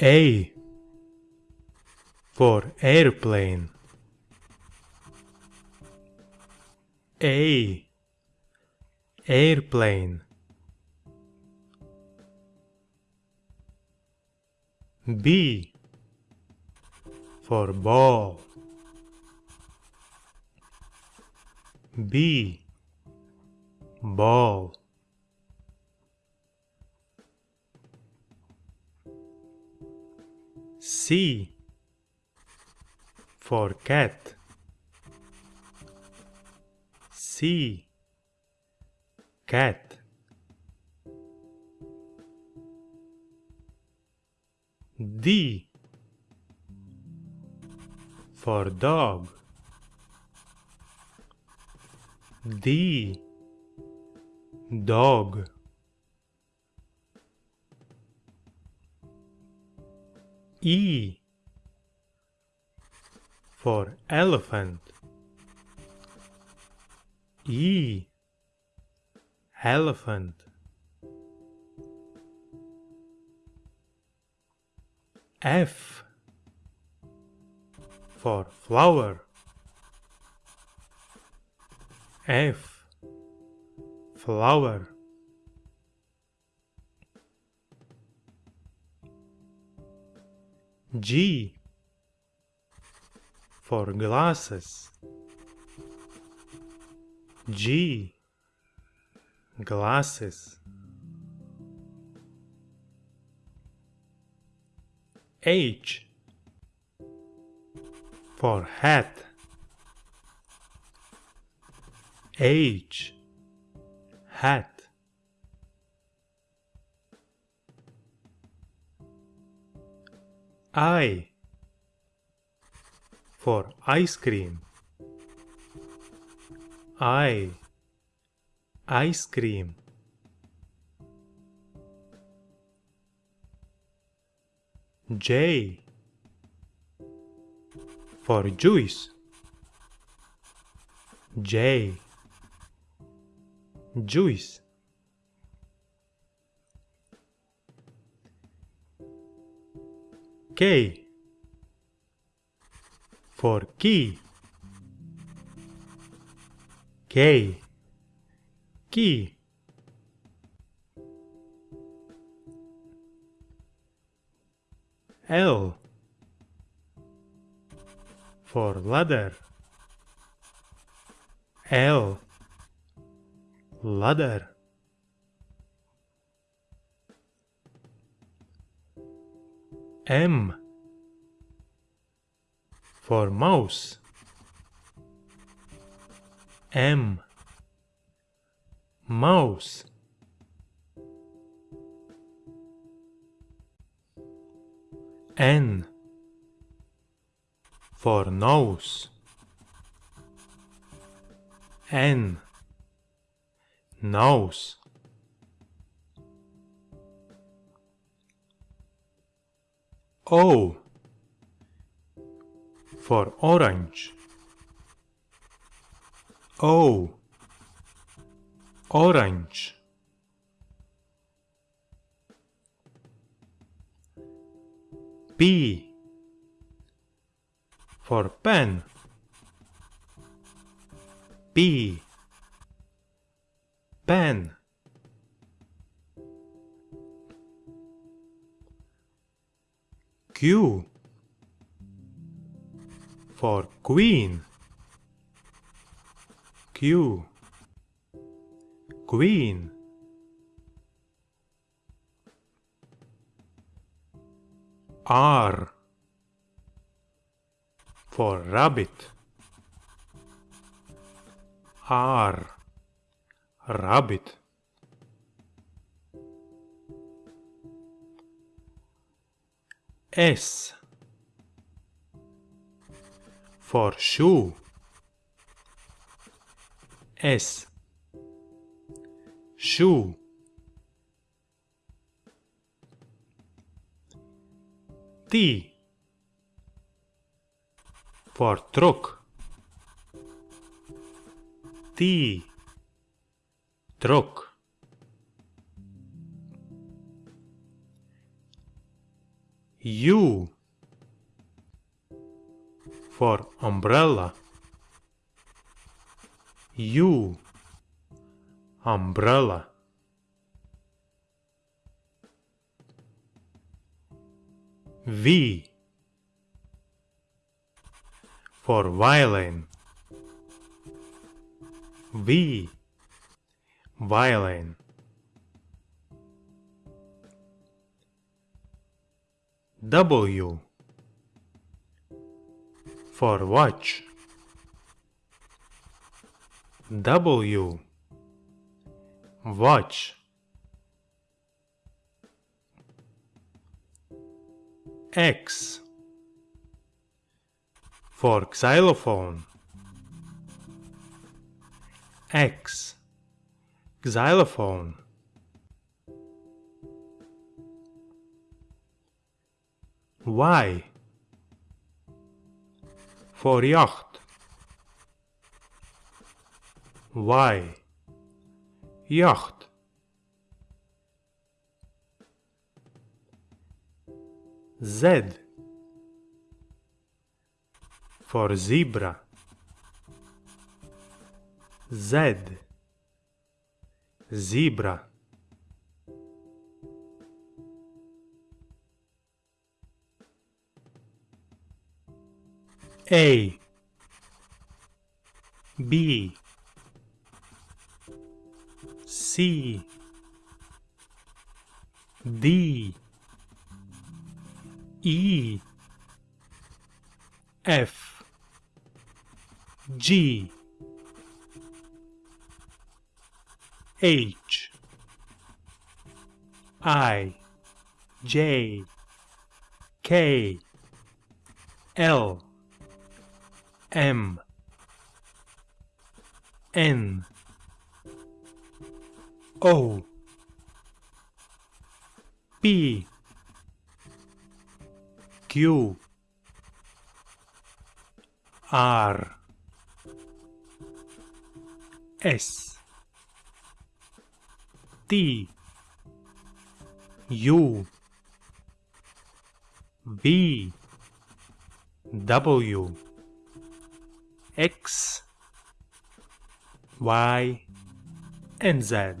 A for airplane. A airplane. B for ball. B ball. C for cat. C cat. D for dog. D dog. E for elephant. E elephant. F for flower. F flower. G for glasses. G glasses. H for hat. H hat. I for ice cream. I ice cream. J for juice. J juice. K for key. K key. L for ladder. L ladder. M for mouse. M mouse. N for nose. N nose. O for orange. O orange. P for pen. P pen. Q for queen. Q queen. R for rabbit. R rabbit. S for shoe. S shoe. T for truck. T truck. U for umbrella. U umbrella. V for violin. V violin W for watch. W watch. X for xylophone. X xylophone Y for yacht. Y yacht. Z. For zebra. Z. Zebra A B C D E F G H I J K L M. N. O. P. Q. R. S. T. U. V. W X Y and Z